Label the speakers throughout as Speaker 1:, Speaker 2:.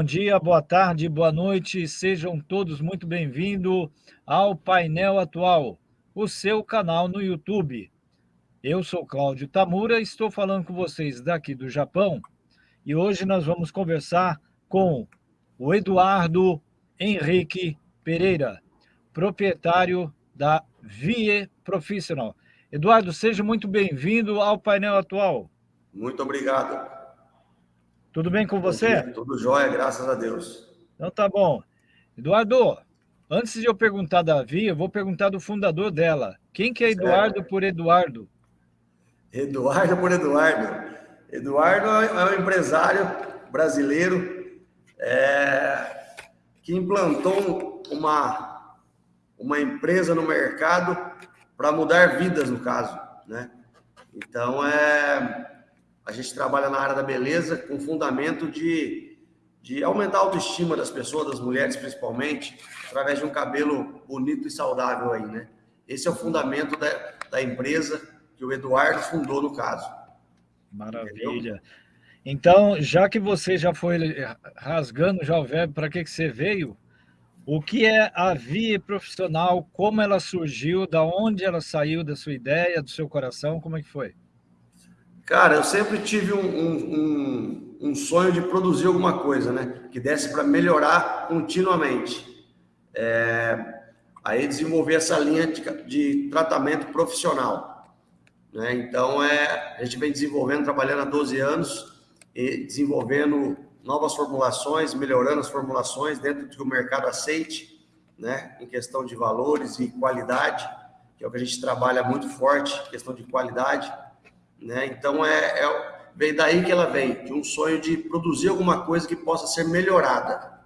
Speaker 1: bom dia, boa tarde, boa noite, sejam todos muito bem-vindos ao Painel Atual, o seu canal no YouTube. Eu sou Cláudio Tamura, estou falando com vocês daqui do Japão e hoje nós vamos conversar com o Eduardo Henrique Pereira, proprietário da VIE Professional. Eduardo, seja muito bem-vindo ao painel atual.
Speaker 2: Muito obrigado.
Speaker 1: Tudo bem com você?
Speaker 2: Tudo jóia, graças a Deus.
Speaker 1: Então tá bom. Eduardo, antes de eu perguntar da Davi, eu vou perguntar do fundador dela. Quem que é Eduardo certo. por Eduardo?
Speaker 2: Eduardo por Eduardo. Eduardo é um empresário brasileiro é, que implantou uma, uma empresa no mercado para mudar vidas, no caso. Né? Então, é, a gente trabalha na área da beleza com fundamento de, de aumentar a autoestima das pessoas, das mulheres principalmente, através de um cabelo bonito e saudável aí, né? Esse é o fundamento da, da empresa que o Eduardo fundou no caso.
Speaker 1: Maravilha. Entendeu? Então, já que você já foi rasgando já o verbo, para que, que você veio? O que é a Via Profissional? Como ela surgiu? Da onde ela saiu? Da sua ideia, do seu coração? Como é que foi?
Speaker 2: Cara, eu sempre tive um, um, um, um sonho de produzir alguma coisa, né? Que desse para melhorar continuamente. É, aí desenvolver essa linha de, de tratamento profissional. Né? Então, é, a gente vem desenvolvendo, trabalhando há 12 anos e desenvolvendo novas formulações, melhorando as formulações dentro do que o mercado aceite, né? Em questão de valores e qualidade, que é o que a gente trabalha muito forte, questão de qualidade. Né? Então, é, é, vem daí que ela vem, de um sonho de produzir alguma coisa que possa ser melhorada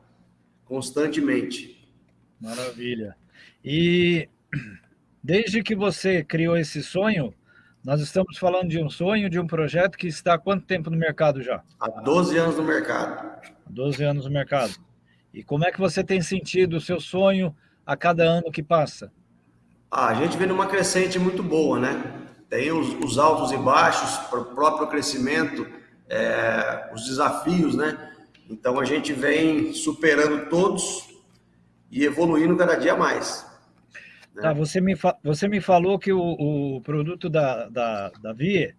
Speaker 2: constantemente.
Speaker 1: Maravilha. E desde que você criou esse sonho, nós estamos falando de um sonho, de um projeto que está há quanto tempo no mercado já?
Speaker 2: Há 12 anos no mercado.
Speaker 1: Há 12 anos no mercado. E como é que você tem sentido o seu sonho a cada ano que passa?
Speaker 2: Ah, a gente vem numa crescente muito boa, né? Tem os, os altos e baixos o próprio crescimento, é, os desafios, né? Então a gente vem superando todos e evoluindo cada dia mais.
Speaker 1: Né? Tá, você, me você me falou que o, o produto da, da, da Vie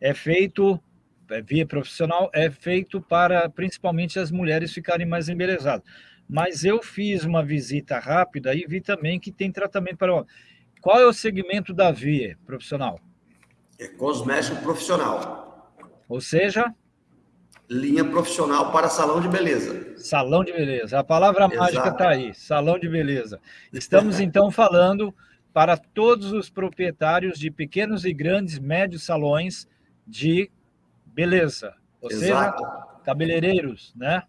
Speaker 1: é feito, é, Vie profissional, é feito para principalmente as mulheres ficarem mais embelezadas. Mas eu fiz uma visita rápida e vi também que tem tratamento para. Qual é o segmento da Vie profissional?
Speaker 2: É cosmético profissional.
Speaker 1: Ou seja?
Speaker 2: Linha profissional para salão de beleza.
Speaker 1: Salão de beleza. A palavra Exato. mágica está aí, salão de beleza. Estamos então falando para todos os proprietários de pequenos e grandes, médios salões de beleza. Ou Exato. seja, cabeleireiros, né?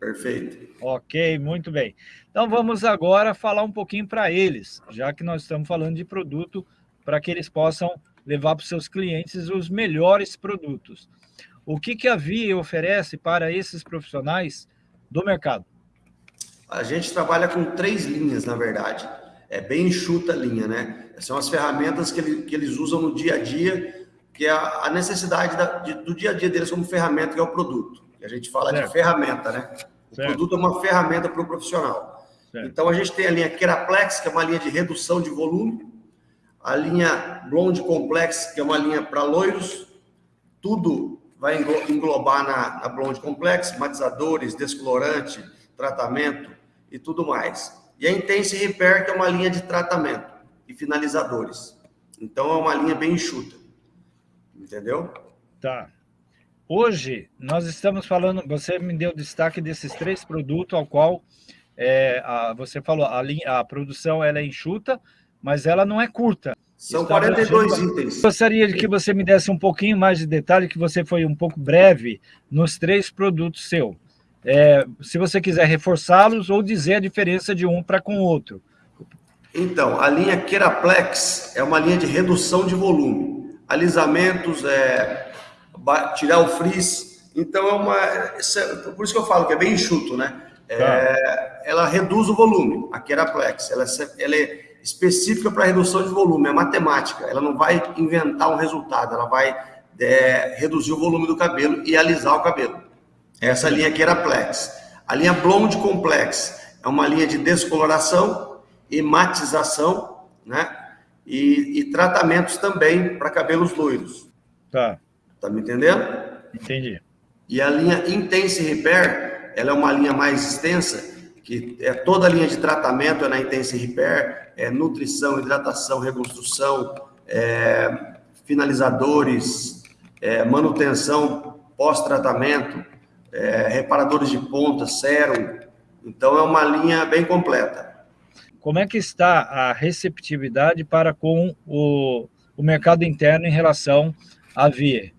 Speaker 2: Perfeito.
Speaker 1: Ok, muito bem. Então vamos agora falar um pouquinho para eles, já que nós estamos falando de produto, para que eles possam levar para os seus clientes os melhores produtos. O que, que a Via oferece para esses profissionais do mercado?
Speaker 2: A gente trabalha com três linhas, na verdade. É bem enxuta a linha, né? São as ferramentas que, ele, que eles usam no dia a dia, que é a, necessidade da, de, do dia a dia deles como ferramenta, que é o produto. A gente fala certo. de ferramenta, né? O certo. produto é uma ferramenta para o profissional. Certo. Então, a gente tem a linha Keraplex, que é uma linha de redução de volume, a linha Blonde Complex, que é uma linha para loiros, tudo vai englobar na, na Blonde Complex, matizadores, descolorante, tratamento e tudo mais. E a Intense Repair, que é uma linha de tratamento e finalizadores. Então, é uma linha bem enxuta. Entendeu?
Speaker 1: Tá. Hoje, nós estamos falando, você me deu destaque desses três produtos, ao qual é, a, você falou, a, linha, a produção ela é enxuta, mas ela não é curta.
Speaker 2: São Está 42 itens.
Speaker 1: Gostaria de que você me desse um pouquinho mais de detalhe, que você foi um pouco breve nos três produtos seu. É, se você quiser reforçá-los ou dizer a diferença de um para com o outro.
Speaker 2: Então, a linha Keraplex é uma linha de redução de volume. Alisamentos, é, tirar o frizz. Então, é uma... É, por isso que eu falo que é bem enxuto, né? É, tá. Ela reduz o volume, a Keraplex. Ela, ela é específica para redução de volume, é matemática. Ela não vai inventar um resultado, ela vai é, reduzir o volume do cabelo e alisar o cabelo. Essa linha aqui era Plex. A linha Blonde Complex é uma linha de descoloração e matização, né? E, e tratamentos também para cabelos loiros.
Speaker 1: Tá.
Speaker 2: Tá me entendendo?
Speaker 1: Entendi.
Speaker 2: E a linha Intense Repair, ela é uma linha mais extensa, que é toda a linha de tratamento é na Intense Repair, é nutrição, hidratação, reconstrução, é, finalizadores, é, manutenção pós-tratamento, é, reparadores de ponta, sérum. Então, é uma linha bem completa.
Speaker 1: Como é que está a receptividade para com o, o mercado interno em relação à VIE?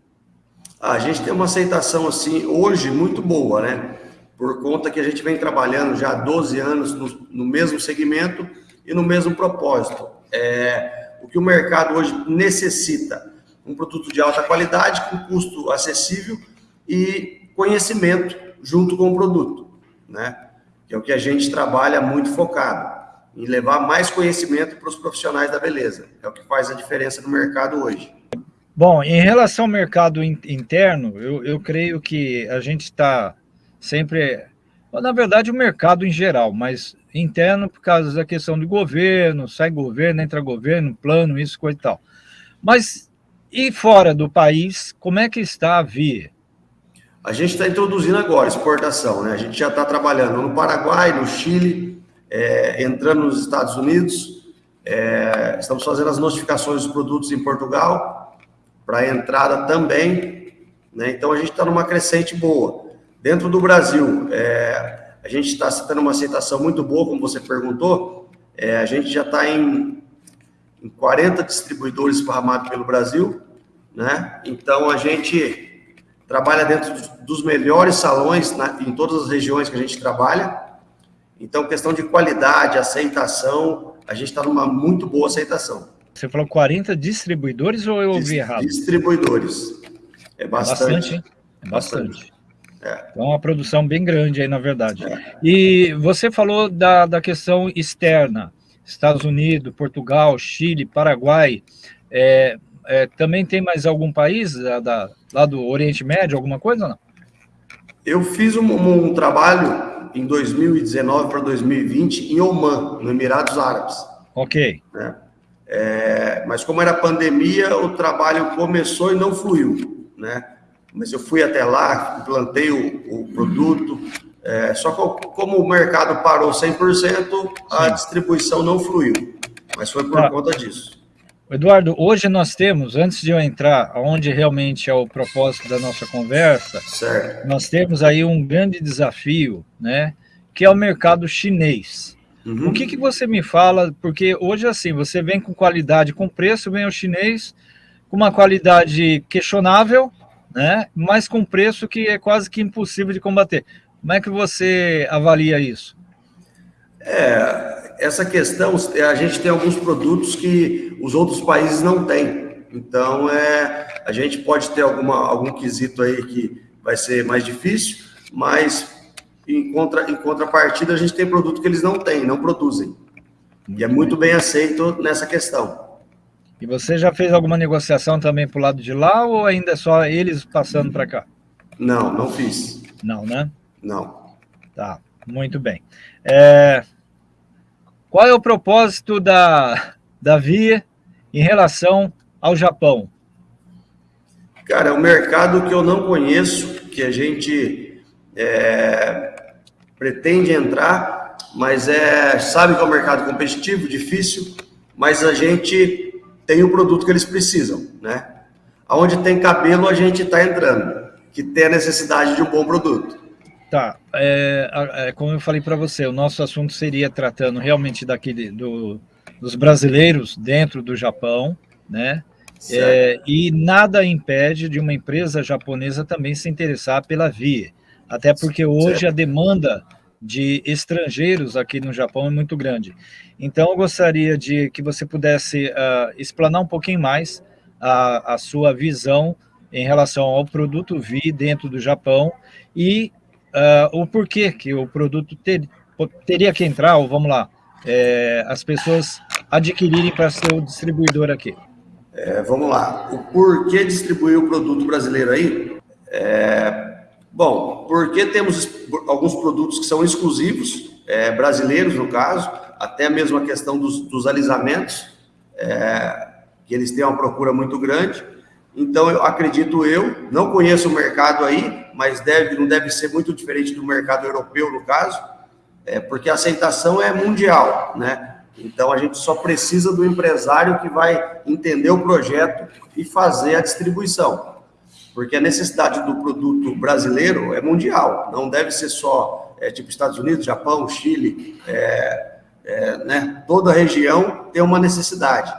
Speaker 2: A gente tem uma aceitação, assim, hoje muito boa, né? Por conta que a gente vem trabalhando já há 12 anos no, no mesmo segmento e no mesmo propósito. É, o que o mercado hoje necessita? Um produto de alta qualidade, com custo acessível e conhecimento junto com o produto, né? Que é o que a gente trabalha muito focado, em levar mais conhecimento para os profissionais da beleza. É o que faz a diferença no mercado hoje.
Speaker 1: Bom, em relação ao mercado interno, eu, eu creio que a gente está sempre... Na verdade, o mercado em geral, mas interno por causa da questão do governo, sai governo, entra governo, plano, isso, coisa e tal. Mas, e fora do país, como é que está a via?
Speaker 2: A gente está introduzindo agora exportação, né? A gente já está trabalhando no Paraguai, no Chile, é, entrando nos Estados Unidos, é, estamos fazendo as notificações dos produtos em Portugal, para entrada também, né? Então a gente está numa crescente boa. Dentro do Brasil, é, a gente está tendo uma aceitação muito boa, como você perguntou. É, a gente já está em, em 40 distribuidores esparramados pelo Brasil, né? Então, a gente trabalha dentro dos melhores salões na, em todas as regiões que a gente trabalha. Então, questão de qualidade, aceitação, a gente está numa muito boa aceitação.
Speaker 1: Você falou 40 distribuidores ou eu ouvi errado?
Speaker 2: Distribuidores. É bastante. É bastante, hein?
Speaker 1: É bastante. bastante. É. Então, uma produção bem grande aí, na verdade. E você falou da, da questão externa, Estados Unidos, Portugal, Chile, Paraguai. É, é, também tem mais algum país da, da, lá do Oriente Médio, alguma coisa ou não?
Speaker 2: Eu fiz um, um trabalho em 2019 para 2020 em Oman, no Emirados Árabes.
Speaker 1: Ok.
Speaker 2: Né? É, mas como era pandemia, o trabalho começou e não fluiu, né? Mas eu fui até lá, implantei o, o produto, é, só que como o mercado parou 100%, a Sim. distribuição não fluiu, mas foi por tá. conta disso.
Speaker 1: Eduardo, hoje nós temos, antes de eu entrar onde realmente é o propósito da nossa conversa, certo. nós temos aí um grande desafio, né, que é o mercado chinês. Uhum. O que, que você me fala, porque hoje assim, você vem com qualidade, com preço, vem o chinês com uma qualidade questionável, né? mas com preço que é quase que impossível de combater. Como é que você avalia isso?
Speaker 2: É, essa questão, a gente tem alguns produtos que os outros países não têm. Então, é, a gente pode ter alguma, algum quesito aí que vai ser mais difícil, mas em, contra, em contrapartida, a gente tem produto que eles não têm, não produzem. E é muito bem aceito nessa questão.
Speaker 1: E você já fez alguma negociação também para o lado de lá ou ainda é só eles passando para cá?
Speaker 2: Não, não fiz.
Speaker 1: Não, né?
Speaker 2: Não.
Speaker 1: Tá, muito bem. É... Qual é o propósito da, da Via em relação ao Japão?
Speaker 2: Cara, é um mercado que eu não conheço, que a gente é, pretende entrar, mas é, sabe que é um mercado competitivo, difícil, mas a gente tem o produto que eles precisam, né? Aonde tem cabelo, a gente está entrando, que tem a necessidade de um bom produto.
Speaker 1: Tá, é, é como eu falei para você, o nosso assunto seria tratando realmente daquele, do, dos brasileiros dentro do Japão, né? É, e nada impede de uma empresa japonesa também se interessar pela Via, até porque hoje certo. a demanda de estrangeiros aqui no Japão é muito grande. Então, eu gostaria de que você pudesse uh, explanar um pouquinho mais a, a, sua visão em relação ao produto Vi dentro do Japão e uh, o porquê que o produto ter, teria que entrar, ou vamos lá, é, as pessoas adquirirem para ser o distribuidor aqui.
Speaker 2: É, vamos lá, o porquê distribuir o produto brasileiro aí? É, Bom, porque temos alguns produtos que são exclusivos, é, brasileiros no caso, até mesmo a questão dos, dos alisamentos, é, que eles têm uma procura muito grande. Então, eu acredito eu, não conheço o mercado aí, mas deve, não deve ser muito diferente do mercado europeu, no caso, é, porque a aceitação é mundial, né? Então, a gente só precisa do empresário que vai entender o projeto e fazer a distribuição porque a necessidade do produto brasileiro é mundial, não deve ser só é, tipo Estados Unidos, Japão, Chile, é, é, né? toda a região tem uma necessidade.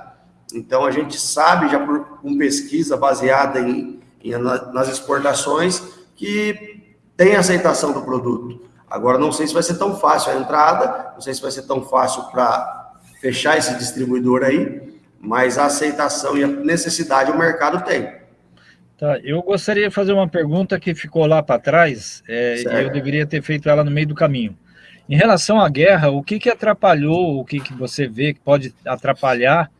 Speaker 2: Então, a gente sabe, já por com pesquisa baseada em, em, nas exportações, que tem aceitação do produto. Agora, não sei se vai ser tão fácil a entrada, não sei se vai ser tão fácil para fechar esse distribuidor aí, mas a aceitação e a necessidade o mercado tem.
Speaker 1: Tá, eu gostaria de fazer uma pergunta que ficou lá para trás, é, e eu deveria ter feito ela no meio do caminho. Em relação à guerra, o que, que atrapalhou, o que, que você vê que pode atrapalhar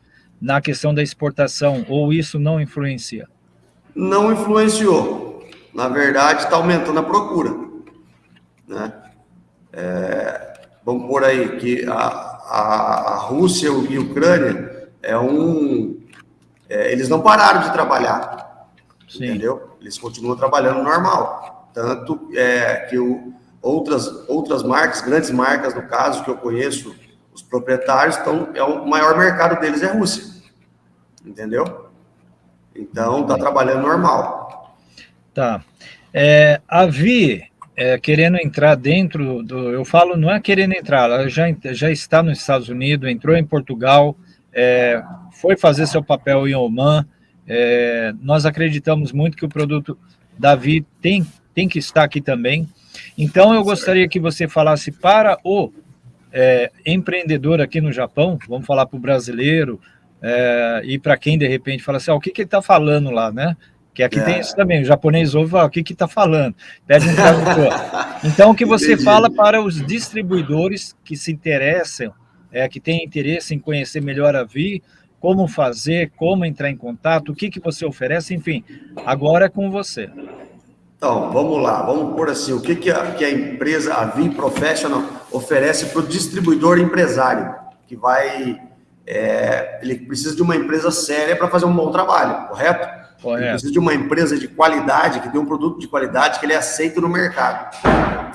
Speaker 1: na questão da exportação, ou isso não influencia?
Speaker 2: Não influenciou. Na verdade, está aumentando a procura. Né? É, vamos por aí que a, a, a Rússia e a Ucrânia é um... É, eles não pararam de trabalhar Sim. entendeu? Eles continuam trabalhando normal. Tanto é, que o, outras, outras marcas, grandes marcas, no caso, que eu conheço, os proprietários, estão, é o maior mercado deles é a Rússia, entendeu? Então, está trabalhando normal.
Speaker 1: Tá. É, a Vi, é, querendo entrar dentro do... Eu falo, não é querendo entrar, ela já, já está nos Estados Unidos, entrou em Portugal, é, foi fazer seu papel em Oman, é, nós acreditamos muito que o produto Davi tem, tem que estar aqui também. Então, eu gostaria que você falasse para o é, empreendedor aqui no Japão, vamos falar para o brasileiro, é, e para quem de repente fala assim, ah, o que, que ele está falando lá, né? Que aqui é. tem isso também, o japonês ouve fala, o que que está falando? Pede um tradutor. Então, o que você Entendi. fala para os distribuidores que se interessam, é, que têm interesse em conhecer melhor a Vi, como fazer, como entrar em contato, o que, que você oferece, enfim, agora é com você.
Speaker 2: Então, vamos lá, vamos por assim, o que, que, a, que a empresa, a Vim Professional, oferece para o distribuidor empresário, que vai, é, ele precisa de uma empresa séria para fazer um bom trabalho, correto? Correto. Ele precisa de uma empresa de qualidade, que tem um produto de qualidade que ele é aceito no mercado.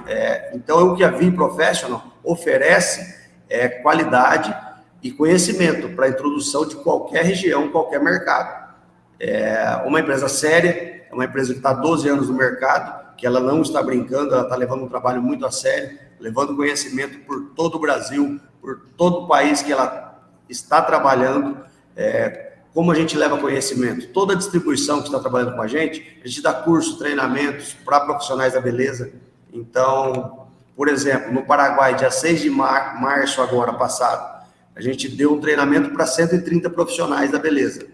Speaker 2: É, então, o que a Vim Professional oferece é qualidade, e conhecimento para a introdução de qualquer região, qualquer mercado. É uma empresa séria, é uma empresa que está há 12 anos no mercado, que ela não está brincando, ela está levando um trabalho muito a sério, levando conhecimento por todo o Brasil, por todo o país que ela está trabalhando. É, como a gente leva conhecimento? Toda a distribuição que está trabalhando com a gente, a gente dá cursos, treinamentos para profissionais da beleza. Então, por exemplo, no Paraguai, dia 6 de mar março agora passado, a gente deu um treinamento para 130 profissionais da beleza.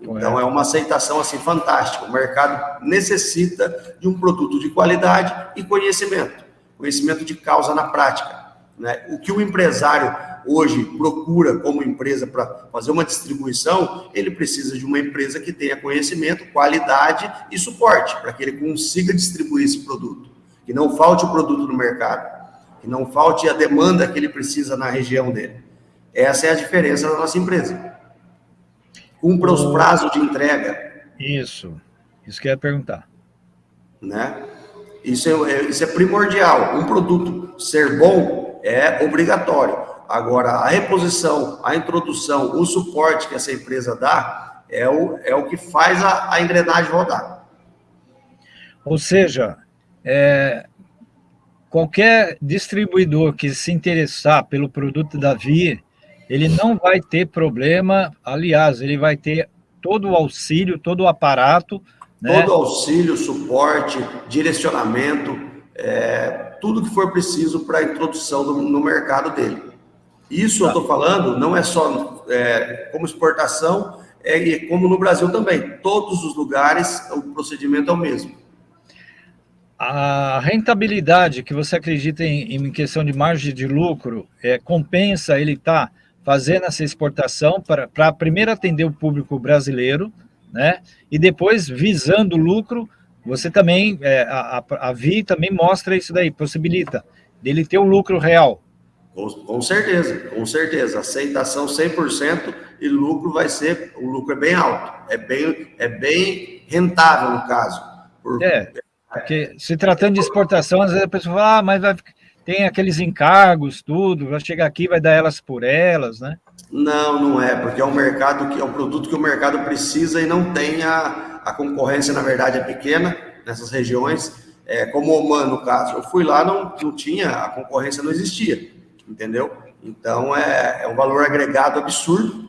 Speaker 2: Então, é uma aceitação assim fantástica. O mercado necessita de um produto de qualidade e conhecimento. Conhecimento de causa na prática. Né? O que o empresário hoje procura como empresa para fazer uma distribuição, ele precisa de uma empresa que tenha conhecimento, qualidade e suporte, para que ele consiga distribuir esse produto. Que não falte o produto no mercado, que não falte a demanda que ele precisa na região dele. Essa é a diferença da nossa empresa. Cumpra os prazos de entrega.
Speaker 1: Isso, isso que eu ia perguntar.
Speaker 2: Né? Isso é, é, isso é primordial. Um produto ser bom é obrigatório. Agora, a reposição, a introdução, o suporte que essa empresa dá é o, é o que faz a, a engrenagem rodar.
Speaker 1: Ou seja, é, qualquer distribuidor que se interessar pelo produto da Via, ele não vai ter problema, aliás, ele vai ter todo o auxílio, todo o aparato.
Speaker 2: Né? Todo auxílio, suporte, direcionamento, é, tudo que for preciso para a introdução do, no mercado dele. Isso tá. eu estou falando não é só é, como exportação, é como no Brasil também. Todos os lugares o procedimento é o mesmo.
Speaker 1: A rentabilidade que você acredita em, em questão de margem de lucro, é, compensa ele estar tá fazendo essa exportação para, primeiro atender o público brasileiro, né? E depois visando lucro você também, é, a, a VI também mostra isso daí, possibilita dele ter um lucro real.
Speaker 2: Com, com certeza, com certeza. Aceitação 100% e lucro vai ser, o lucro é bem alto, é bem, é bem rentável no caso.
Speaker 1: Por, é, porque se tratando de exportação, às vezes a pessoa fala, ah, mas vai, tem aqueles encargos, tudo, vai chegar aqui, vai dar elas por elas, né?
Speaker 2: Não, não é, porque é um mercado que é um produto que o mercado precisa e não tem a, a concorrência, na verdade, é pequena nessas regiões, é, como o Oman, no caso. Eu fui lá, não, não tinha, a concorrência não existia, entendeu? Então, é, é um valor agregado absurdo,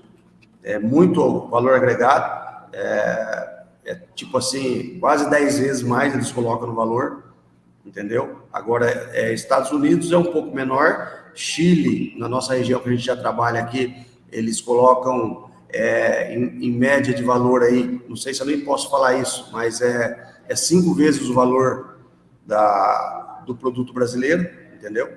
Speaker 2: é muito valor agregado, é, é tipo assim, quase 10 vezes mais eles colocam no valor, entendeu? Agora, é, Estados Unidos é um pouco menor, Chile, na nossa região que a gente já trabalha aqui, eles colocam é, em, em, média de valor aí, não sei se eu nem posso falar isso, mas é, é cinco vezes o valor da, do produto brasileiro, entendeu?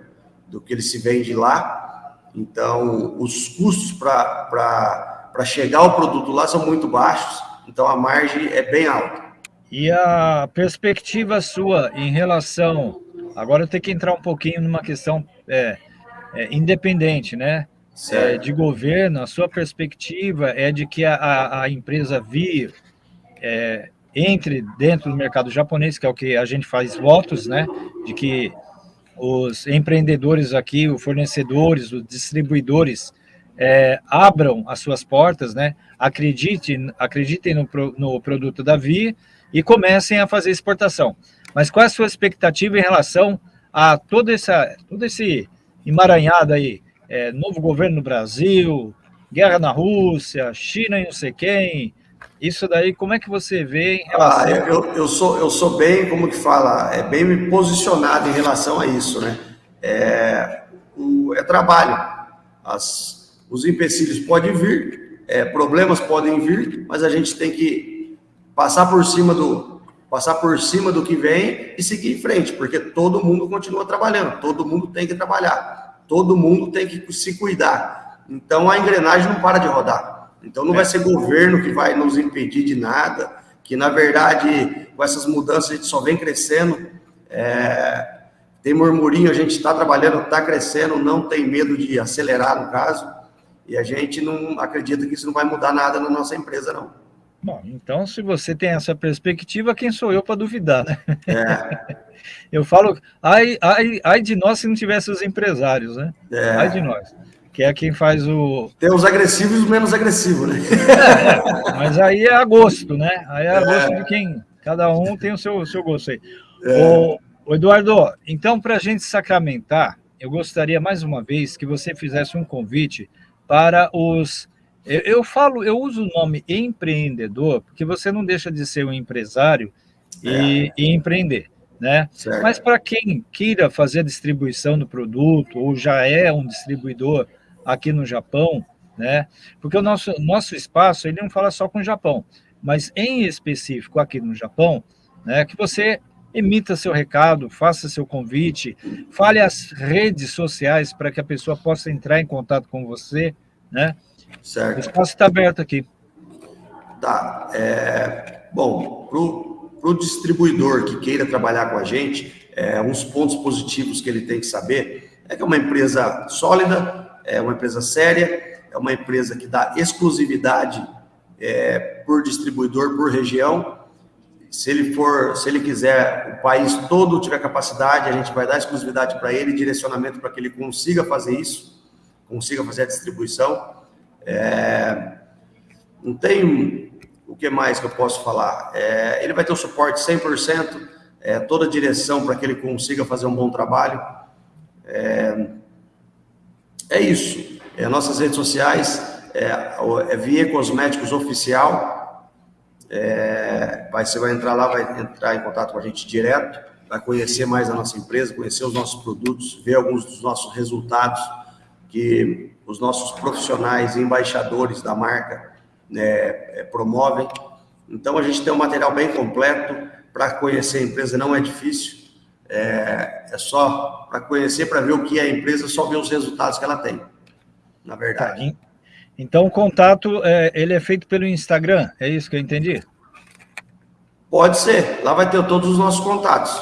Speaker 2: Do que ele se vende lá. Então, os custos para chegar ao produto lá são muito baixos, então a margem é bem alta.
Speaker 1: E a perspectiva sua em relação... Agora eu tenho que entrar um pouquinho numa questão é, é, independente, né? É, de governo, a sua perspectiva é de que a, a empresa vir, é, entre dentro do mercado japonês, que é o que a gente faz votos, né? De que os empreendedores aqui, os fornecedores, os distribuidores é, abram as suas portas, né? Acreditem, acreditem no, no produto da Via e comecem a fazer exportação. Mas qual é a sua expectativa em relação a todo, essa, todo esse emaranhado aí? é, novo governo no Brasil, guerra na Rússia, China e não sei quem. Isso daí, como é que você vê em
Speaker 2: relação... Ah, eu, eu, sou, eu sou bem, como que fala, é bem posicionado em relação a isso, né? É, o, é trabalho. As, os empecilhos podem vir, é, problemas podem vir, mas a gente tem que passar por cima do passar por cima do que vem e seguir em frente, porque todo mundo continua trabalhando, todo mundo tem que trabalhar todo mundo tem que se cuidar. Então a engrenagem não para de rodar. Então não vai ser governo que vai nos impedir de nada, que na verdade com essas mudanças a gente só vem crescendo. É, tem murmurinho, a gente está trabalhando, está crescendo, não tem medo de acelerar no caso, e a gente não acredita que isso não vai mudar nada na nossa empresa, não.
Speaker 1: Bom, então se você tem essa perspectiva, quem sou eu para duvidar, né? É. Eu falo, ai, ai, ai de nós se não tivesse os empresários, né? É. Ai de nós. Que é quem faz o...
Speaker 2: Tem os agressivos e os menos agressivos, né?
Speaker 1: É, mas aí é a gosto, né? Aí é a gosto é. de quem... Cada um tem o seu, seu gosto aí. É. O, o Eduardo, então, para a gente sacramentar, eu gostaria mais uma vez que você fizesse um convite para os... Eu, eu falo, eu uso o nome empreendedor, porque você não deixa de ser um empresário e, é. e empreender né? Certo. Mas para quem queira fazer a distribuição do produto, ou já é um distribuidor aqui no Japão, né? Porque o nosso, nosso espaço, ele não fala só com o Japão, mas em específico aqui no Japão, né? Que você emita seu recado, faça seu convite, fale as redes sociais para que a pessoa possa entrar em contato com você, né? Certo. O espaço está aberto aqui.
Speaker 2: Tá. É, bom, para o distribuidor que queira trabalhar com a gente, é, uns pontos positivos que ele tem que saber é que é uma empresa sólida, é uma empresa séria, é uma empresa que dá exclusividade é, por distribuidor, por região. Se ele for, se ele quiser, o país todo tiver capacidade, a gente vai dar exclusividade para ele, direcionamento para que ele consiga fazer isso, consiga fazer a distribuição. É, não tem o que mais que eu posso falar? É, ele vai ter o suporte 100%, é, toda a direção para que ele consiga fazer um bom trabalho. É, é isso. É, nossas redes sociais, é, é Vie Cosméticos Oficial. É, vai, você vai entrar lá, vai entrar em contato com a gente direto, vai conhecer mais a nossa empresa, conhecer os nossos produtos, ver alguns dos nossos resultados que os nossos profissionais embaixadores da marca né, é, promovem. Então, a gente tem um material bem completo. Para conhecer a empresa não é difícil. É, é só para conhecer, para ver o que é a empresa, só ver os resultados que ela tem, na verdade. Tá,
Speaker 1: então, o contato, é, ele é feito pelo Instagram, é isso que eu entendi?
Speaker 2: Pode ser. Lá vai ter todos os nossos contatos.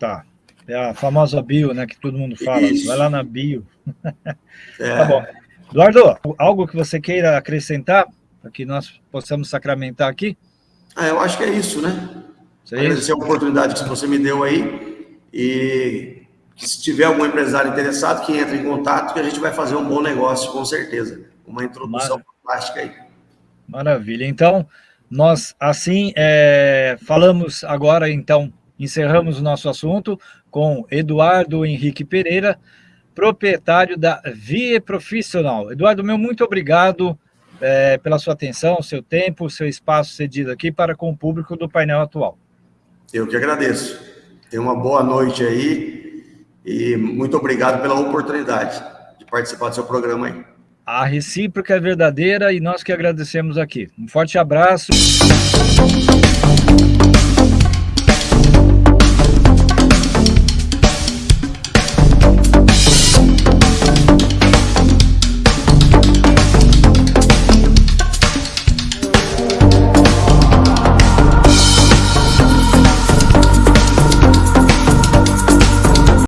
Speaker 1: Tá. É a famosa bio, né, que todo mundo fala. Isso. Vai lá na bio. É. Tá bom. Eduardo, algo que você queira acrescentar para que nós possamos sacramentar aqui?
Speaker 2: Ah, eu acho que é isso, né? Isso é Agradecer isso. a oportunidade que você me deu aí e se tiver algum empresário interessado, que entre em contato, que a gente vai fazer um bom negócio, com certeza. Uma introdução fantástica aí.
Speaker 1: Maravilha. Então, nós assim é, falamos agora, então, encerramos o nosso assunto com Eduardo Henrique Pereira, proprietário da Vie Profissional. Eduardo, meu muito obrigado é, pela sua atenção, seu tempo, seu espaço cedido aqui para com o público do painel atual.
Speaker 2: Eu que agradeço. Tenha uma boa noite aí e muito obrigado pela oportunidade de participar do seu programa aí.
Speaker 1: A recíproca é verdadeira e nós que agradecemos aqui. Um forte abraço.